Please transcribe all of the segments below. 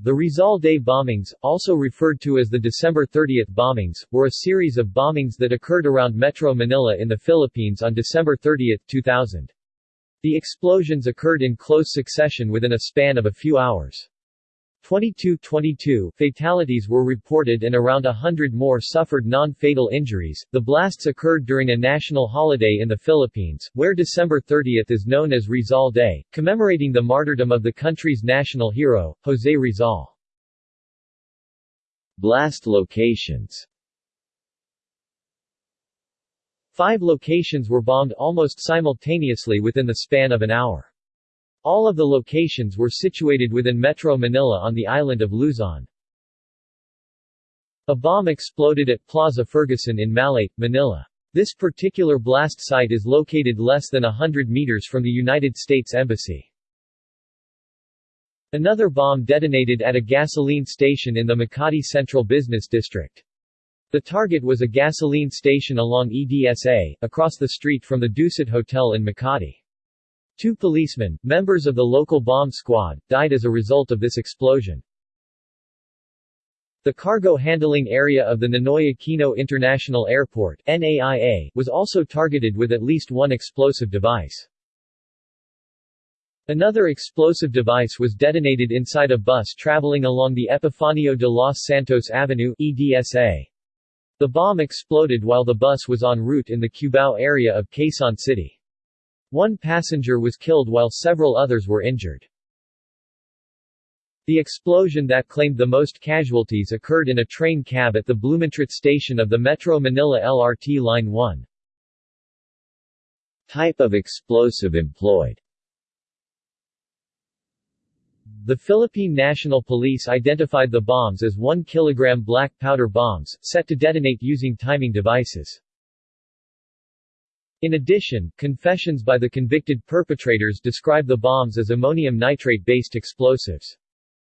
The Rizal Day bombings, also referred to as the December 30 bombings, were a series of bombings that occurred around Metro Manila in the Philippines on December 30, 2000. The explosions occurred in close succession within a span of a few hours. 22-22 fatalities were reported and around a hundred more suffered non-fatal injuries. The blasts occurred during a national holiday in the Philippines, where December 30 is known as Rizal Day, commemorating the martyrdom of the country's national hero, José Rizal. Blast locations Five locations were bombed almost simultaneously within the span of an hour. All of the locations were situated within Metro Manila on the island of Luzon. A bomb exploded at Plaza Ferguson in Malate, Manila. This particular blast site is located less than hundred meters from the United States Embassy. Another bomb detonated at a gasoline station in the Makati Central Business District. The target was a gasoline station along EDSA, across the street from the Dusit Hotel in Makati. Two policemen, members of the local bomb squad, died as a result of this explosion. The cargo handling area of the Ninoy Aquino International Airport NAIA, was also targeted with at least one explosive device. Another explosive device was detonated inside a bus traveling along the Epifanio de los Santos Avenue EDSA. The bomb exploded while the bus was en route in the Cubao area of Quezon City. One passenger was killed while several others were injured. The explosion that claimed the most casualties occurred in a train cab at the Blumentritt station of the Metro Manila LRT Line 1. Type of explosive employed The Philippine National Police identified the bombs as 1 kg black powder bombs, set to detonate using timing devices. In addition, confessions by the convicted perpetrators describe the bombs as ammonium nitrate-based explosives.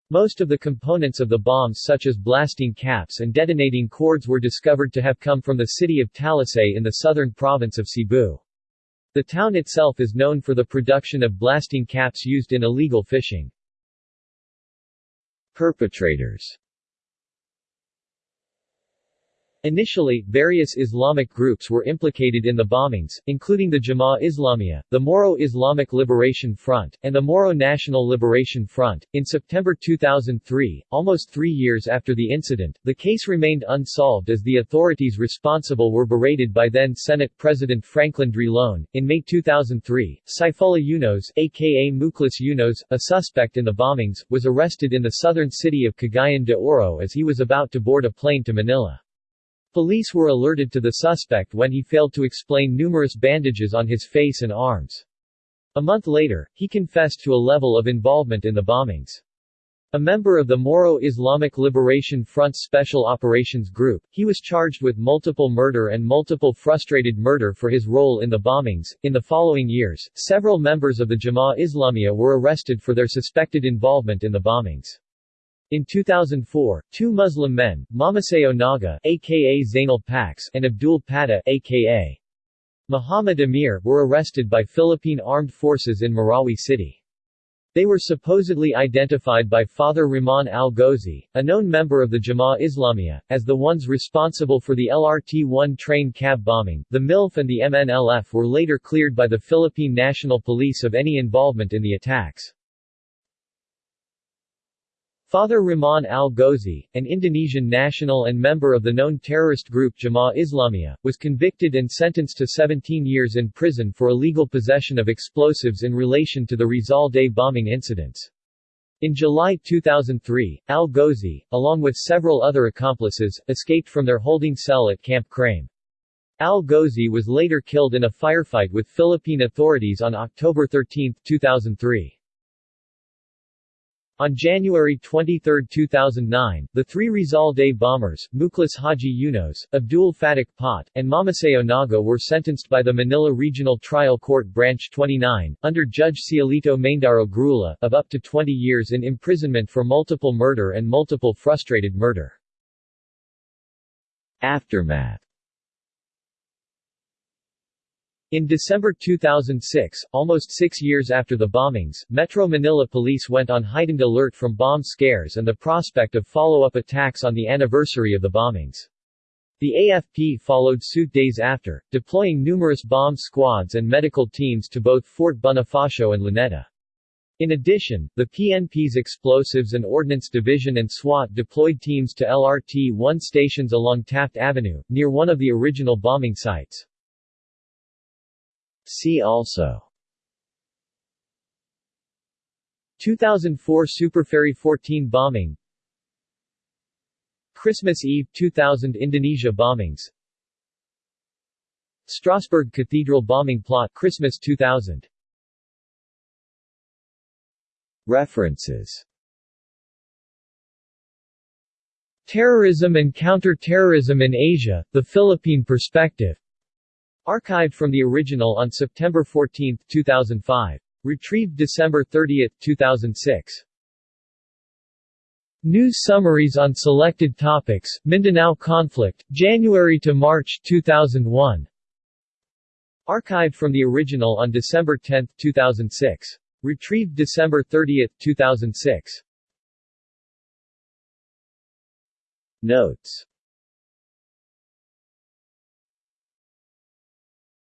Most of the components of the bombs such as blasting caps and detonating cords were discovered to have come from the city of Talisay in the southern province of Cebu. The town itself is known for the production of blasting caps used in illegal fishing. Perpetrators Initially, various Islamic groups were implicated in the bombings, including the Jemaah Islamiyah, the Moro Islamic Liberation Front, and the Moro National Liberation Front. In September 2003, almost three years after the incident, the case remained unsolved as the authorities responsible were berated by then Senate President Franklin Drilon. In May 2003, Saifullah Yunos, aka Muklis Yunos, a suspect in the bombings, was arrested in the southern city of Cagayan de Oro as he was about to board a plane to Manila. Police were alerted to the suspect when he failed to explain numerous bandages on his face and arms. A month later, he confessed to a level of involvement in the bombings. A member of the Moro Islamic Liberation Front Special Operations Group, he was charged with multiple murder and multiple frustrated murder for his role in the bombings. In the following years, several members of the Jemaah Islamiyah were arrested for their suspected involvement in the bombings. In 2004, two Muslim men, Mamaseo Naga aka Zainal Pax and Abdul Pata aka Muhammad Amir were arrested by Philippine Armed Forces in Marawi City. They were supposedly identified by Fathur Rohman al-Ghozi, a known member of the Jemaah Islamiyah, as the ones responsible for the LRT-1 train cab bombing. The MILF and the MNLF were later cleared by the Philippine National Police of any involvement in the attacks. Fathur Rohman al-Ghozi, an Indonesian national and member of the known terrorist group Jemaah Islamiyah, was convicted and sentenced to 17 years in prison for illegal possession of explosives in relation to the Rizal Day bombing incidents. In July 2003, al-Ghozi, along with several other accomplices, escaped from their holding cell at Camp Crame. Al-Ghozi was later killed in a firefight with Philippine authorities on October 13, 2003. On January 23, 2009, the three Rizal Day bombers, Muklis Haji Yunos, Abdul Fatak Pot, and Mamaseo Naga were sentenced by the Manila Regional Trial Court Branch 29, under Judge Cielito Maindaro Grula, of up to 20 years in imprisonment for multiple murder and multiple frustrated murder. Aftermath In December 2006, almost six years after the bombings, Metro Manila police went on heightened alert from bomb scares and the prospect of follow-up attacks on the anniversary of the bombings. The AFP followed suit days after, deploying numerous bomb squads and medical teams to both Fort Bonifacio and Luneta. In addition, the PNP's Explosives and Ordnance Division and SWAT deployed teams to LRT-1 stations along Taft Avenue, near one of the original bombing sites. See also. 2004 Superferry 14 bombing. Christmas Eve 2000 Indonesia bombings. Strasbourg Cathedral bombing plot Christmas 2000 References. Terrorism and Counter-Terrorism in Asia, The Philippine Perspective Archived from the original on September 14, 2005. Retrieved December 30, 2006. News summaries on selected topics, Mindanao conflict, January to March 2001. Archived from the original on December 10, 2006. Retrieved December 30, 2006. Notes